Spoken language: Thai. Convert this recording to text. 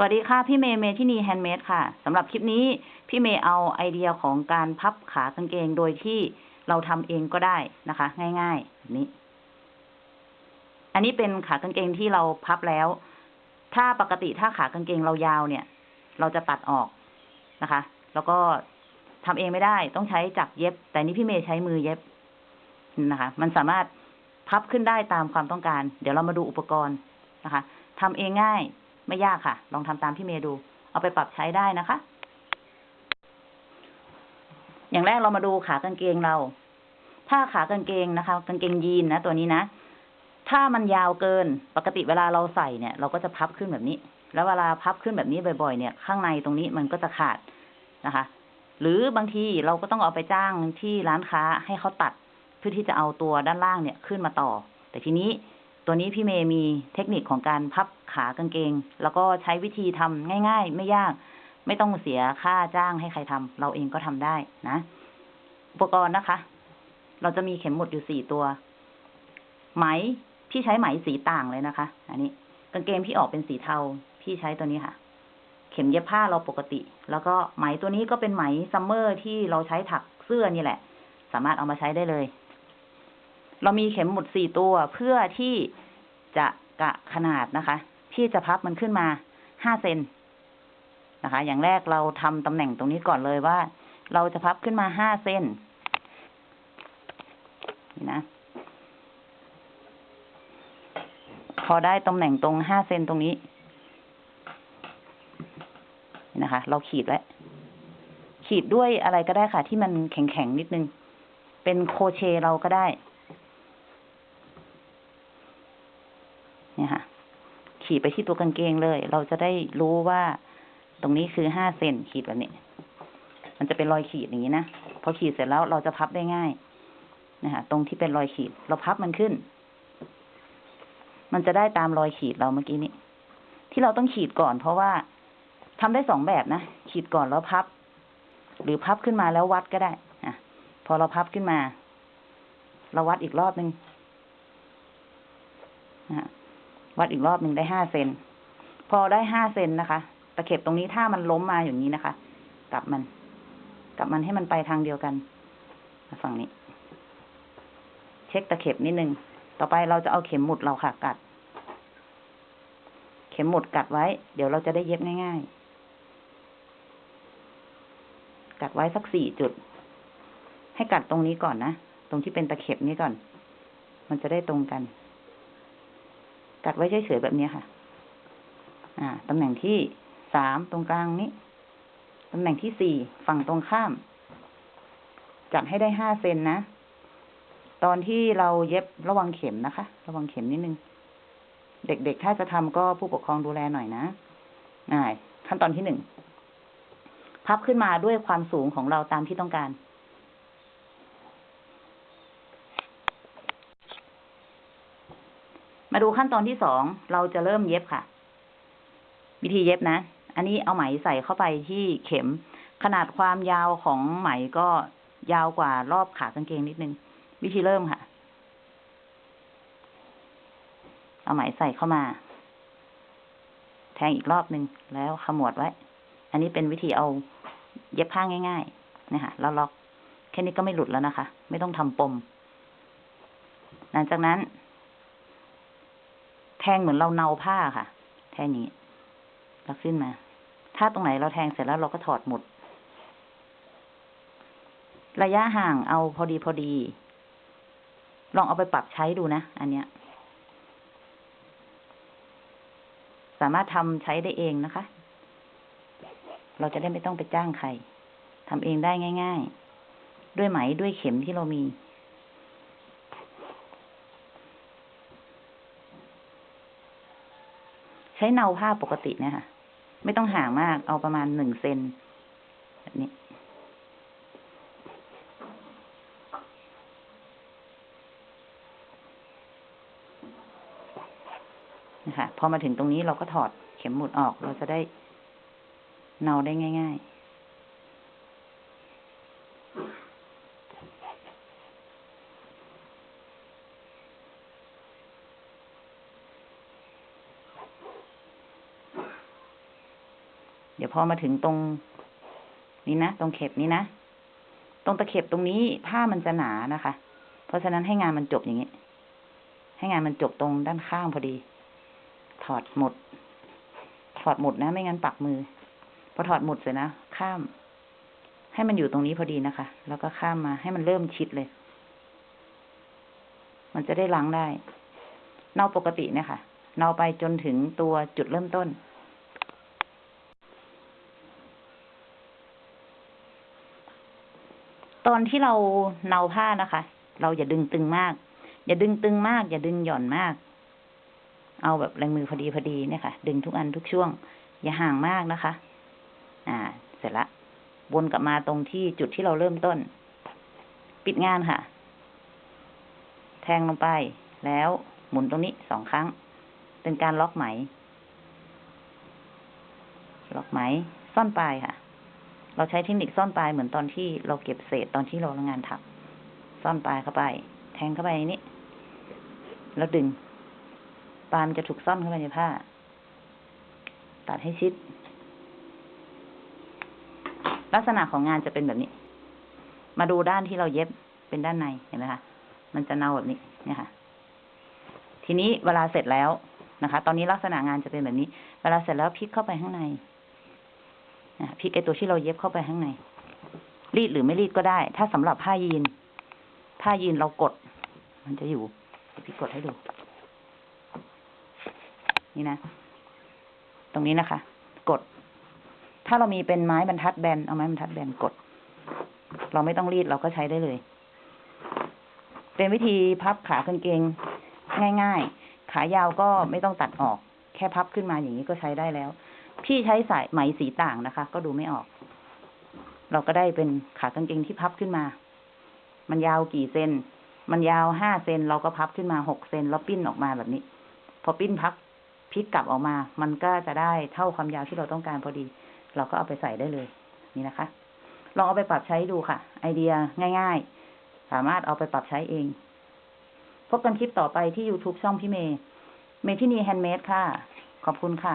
สวัสดีค่ะ พี่เมย์เมทินี Handmade ค่ะสำหรับคลิปนี้พี่เมย์เอาไอเดียของการพับขากางเกงโดยที่เราทำเองก็ได้นะคะ ง่ายๆแบบนี้ อันนี้เป็นขากางเกงที่เราพับแล้ว ถ้าปกติถ้าขากางเกงเรายาวเนี่ย เราจะตัดออกนะคะ แล้วก็ทำเองไม่ได้ต้องใช้จักเย็บ แต่นี่พี่เมย์ใช้มือเย็บนะคะ มันสามารถพับขึ้นได้ตามความต้องการ เดี๋ยวเรามาดูอุปกรณ์นะคะทำเองง่าย ไม่ยากค่ะ ลองทำตามพี่เมย์ดู เอาไปปรับใช้ได้นะคะ อย่างแรกเรามาดูขากางเกงเรา ถ้าขากางเกงนะคะ กางเกงยีนนะตัวนี้นะถ้ามันยาวเกินปกติเวลาเราใส่เนี่ย เราก็จะพับขึ้นแบบนี้ แล้วเวลาพับขึ้นแบบนี้บ่อยๆ เนี่ย ข้างในตรงนี้มันก็จะขาดนะคะ หรือบางทีเราก็ต้องเอาไปจ้างที่ร้านค้าให้เขาตัด เพื่อที่จะเอาตัวด้านล่างเนี่ยขึ้นมาต่อ แต่ทีนี้ ตัวนี้พี่เมย์มีเทคนิคของการพับขากางเกง แล้วก็ใช้วิธีทำง่าย ๆ ไม่ยาก ไม่ต้องเสียค่าจ้างให้ใครทำเราเองก็ทำได้นะ อุปกรณ์นะคะ เราจะมีเข็มหมุดอยู่สี่ตัว ไหมพี่ใช้ไหมสีต่างเลยนะคะ อันนี้กางเกงพี่ออกเป็นสีเทาพี่ใช้ตัวนี้ค่ะ เข็มเย็บผ้าเราปกติ แล้วก็ไหมตัวนี้ก็เป็นไหมซัมเมอร์ที่เราใช้ถักเสื้อนี่แหละ สามารถเอามาใช้ได้เลย เรามีเข็มหมุดสี่ตัวเพื่อที่จะกะขนาดนะคะ ที่จะพับมันขึ้นมาห้าเซนนะคะ อย่างแรกเราทำตำแหน่งตรงนี้ก่อนเลยว่า เราจะพับขึ้นมาห้าเซนนี่นะ พอได้ตำแหน่งตรงห้าเซนตรงนี้นะคะ เราขีดไว้ขีดด้วยอะไรก็ได้ค่ะ ที่มันแข็งๆนิดนึง เป็นโคเชเราก็ได้ เนี่ยค่ะ ขีดไปที่ตัวกางเกงเลย เราจะได้รู้ว่าตรงนี้คือห้าเซนขีดแบบนี้ มันจะเป็นรอยขีดอย่างนี้นะ พอขีดเสร็จแล้วเราจะพับได้ง่ายนะคะตรงที่เป็นรอยขีด เราพับมันขึ้น มันจะได้ตามรอยขีดเราเมื่อกี้นี้ ที่เราต้องขีดก่อน เพราะว่าทำได้สองแบบนะ ขีดก่อนแล้วพับ หรือพับขึ้นมาแล้ววัดก็ได้อะพอเราพับขึ้นมา เราวัดอีกรอบหนึ่งนะ วัดอีกรอบหนึ่งได้ห้าเซน พอได้ห้าเซนนะคะ ตะเข็บตรงนี้ถ้ามันล้มมาอย่างนี้นะคะ กลับมัน กลับมันให้มันไปทางเดียวกันฝั่งนี้ เช็คตะเข็บนิดนึง ต่อไปเราจะเอาเข็มหมุดเราค่ะกัด เข็มหมุดกัดไว้ เดี๋ยวเราจะได้เย็บง่ายๆ กัดไว้สักสี่จุด ให้กัดตรงนี้ก่อนนะ ตรงที่เป็นตะเข็บนี้ก่อน มันจะได้ตรงกัน กัดไว้เฉยๆแบบนี้ค่ะ อ่าตำแหน่งที่สามตรงกลางนี้ตำแหน่งที่สี่ฝั่งตรงข้าม จัดให้ได้ห้าเซนนะ ตอนที่เราเย็บระวังเข็มนะคะ ระวังเข็มนิดนึง เด็กๆถ้าจะทำก็ผู้ปกครองดูแลหน่อยนะอ่าขั้นตอนที่หนึ่งพับขึ้นมาด้วยความสูงของเราตามที่ต้องการ มาดูขั้นตอนที่สองเราจะเริ่มเย็บค่ะ วิธีเย็บนะ อันนี้เอาไหมใส่เข้าไปที่เข็ม ขนาดความยาวของไหมก็ยาวกว่ารอบขากางเกงนิดนึง วิธีเริ่มค่ะ เอาไหมใส่เข้ามา แทงอีกรอบหนึ่งแล้วขมวดไว้ อันนี้เป็นวิธีเอาเย็บผ้าง่ายๆนะคะแล้วล็อกแค่นี้ก็ไม่หลุดแล้วนะคะ ไม่ต้องทำปม หลังจากนั้น งเหมือนเราเนาผ้าค่ะแทงนี้แล้วขึ้นมา ถ้าตรงไหนเราแทงเสร็จแล้วเราก็ถอดหมด ระยะห่างเอาพอดีพอดี ลองเอาไปปรับใช้ดูนะ อันเนี้ย สามารถทำใช้ได้เองนะคะ เราจะได้ไม่ต้องไปจ้างใครทำเองได้ง่าย ๆ ด้วยไหมด้วยเข็มที่เรามี ใช้เนาผ้าปกติเนี่ยค่ะ ไม่ต้องห่างมาก เอาประมาณหนึ่งเซนแบบนี้ นะคะ พอมาถึงตรงนี้เราก็ถอดเข็มหมุดออก เราจะได้เนาได้ง่าย ๆ เดี๋ยวพอมาถึงตรง นี้นะ ตรงเข็บนี้นะ ตรงตะเข็บตรงนี้ผ้ามันจะหนานะคะ เพราะฉะนั้นให้งานมันจบอย่างนี้ ให้งานมันจบตรงด้านข้างพอดี ถอดหมด ถอดหมดนะ ไม่งั้นปักมือ พอถอดหมดเสร็จนะ ข้าม ให้มันอยู่ตรงนี้พอดีนะคะ แล้วก็ข้ามมาให้มันเริ่มชิดเลย มันจะได้ล้างได้ เนาปกติเนี่ยค่ะ เนาไปจนถึงตัวจุดเริ่มต้น ตอนที่เราเนาผ้านะคะ เราอย่าดึงตึงมาก อย่าดึงตึงมาก อย่าดึงหย่อนมาก เอาแบบแรงมือพอดีพอดีเนี่ยค่ะ ดึงทุกอันทุกช่วง อย่าห่างมากนะคะ อ่า เสร็จละวนกลับมาตรงที่จุดที่เราเริ่มต้น ปิดงานค่ะ แทงลงไป แล้วหมุนตรงนี้สองครั้ง เป็นการล็อกไหม ล็อกไหม ซ่อนปลายค่ะ เราใช้เทคนิคซ่อนปลายเหมือนตอนที่เราเก็บเศษตอนที่เราทำงานถักซ่อนปลายเข้าไป แทงเข้าไปนนี้ แล้วดึง ปลายมันจะถูกซ่อนเข้าไปในผ้า ตัดให้ชิด ลักษณะของงานจะเป็นแบบนี้ มาดูด้านที่เราเย็บเป็นด้านในเห็นไหมคะ มันจะเนาแบบนี้เนี่ยค่ะ ทีนี้เวลาเสร็จแล้วนะคะ ตอนนี้ลักษณะงานจะเป็นแบบนี้ เวลาเสร็จแล้วพลิกเข้าไปข้างใน พลิกไอตัวที่เราเย็บเข้าไปข้างใน รีดหรือไม่รีดก็ได้ ถ้าสำหรับผ้ายีน ผ้ายีนเรากด มันจะอยู่พี่กดให้ดู นี่นะ ตรงนี้นะคะ กด ถ้าเรามีเป็นไม้บรรทัดแบน เอาไม้บรรทัดแบนกด เราไม่ต้องรีดเราก็ใช้ได้เลย เป็นวิธีพับขากางเกงง่าย ๆ ขายาวก็ไม่ต้องตัดออก แค่พับขึ้นมาอย่างนี้ก็ใช้ได้แล้ว พี่ใช้สายไหมสีต่างนะคะ ก็ดูไม่ออก เราก็ได้เป็นขากางเกงที่พับขึ้นมา มันยาวกี่เซน มันยาวห้าเซนเราก็พับขึ้นมาหกเซนแล้วปิ้นออกมาแบบนี้ พอปิ้นพับพลิกกลับออกมา มันก็จะได้เท่าความยาวที่เราต้องการพอดี เราก็เอาไปใส่ได้เลย นี่นะคะ ลองเอาไปปรับใช้ดูค่ะ ไอเดียง่าย ๆ สามารถเอาไปปรับใช้เอง พบกันคลิปต่อไปที่ YouTube ช่องพี่เมย์ เมทินี Handmade ค่ะ ขอบคุณค่ะ